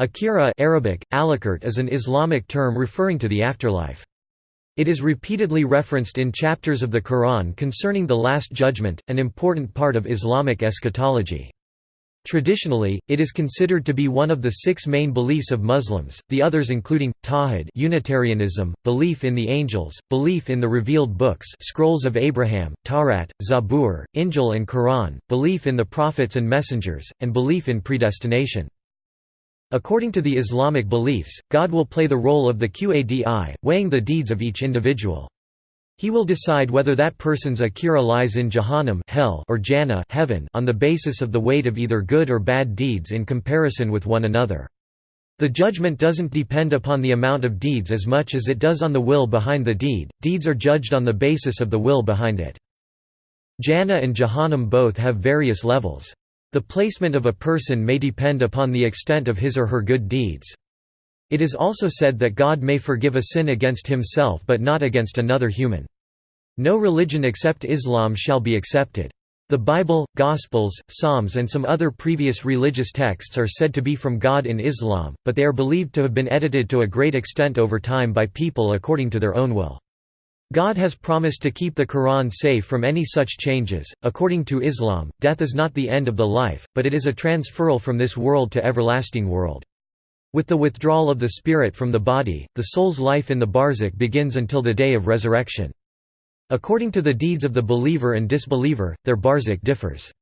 Akhira Arabic, is an Islamic term referring to the afterlife. It is repeatedly referenced in chapters of the Quran concerning the Last Judgment, an important part of Islamic eschatology. Traditionally, it is considered to be one of the six main beliefs of Muslims, the others including, Tawhid Unitarianism, belief in the angels, belief in the revealed books scrolls of Abraham, Tawrat, Zabur, Injil and Quran, belief in the prophets and messengers, and belief in predestination. According to the Islamic beliefs, God will play the role of the Qadi, weighing the deeds of each individual. He will decide whether that person's akhira lies in Jahannam hell or Jannah heaven on the basis of the weight of either good or bad deeds in comparison with one another. The judgment doesn't depend upon the amount of deeds as much as it does on the will behind the deed, deeds are judged on the basis of the will behind it. Jannah and Jahannam both have various levels. The placement of a person may depend upon the extent of his or her good deeds. It is also said that God may forgive a sin against himself but not against another human. No religion except Islam shall be accepted. The Bible, Gospels, Psalms and some other previous religious texts are said to be from God in Islam, but they are believed to have been edited to a great extent over time by people according to their own will. God has promised to keep the Quran safe from any such changes. According to Islam, death is not the end of the life, but it is a transferal from this world to everlasting world. With the withdrawal of the spirit from the body, the soul's life in the barzakh begins until the day of resurrection. According to the deeds of the believer and disbeliever, their barzakh differs.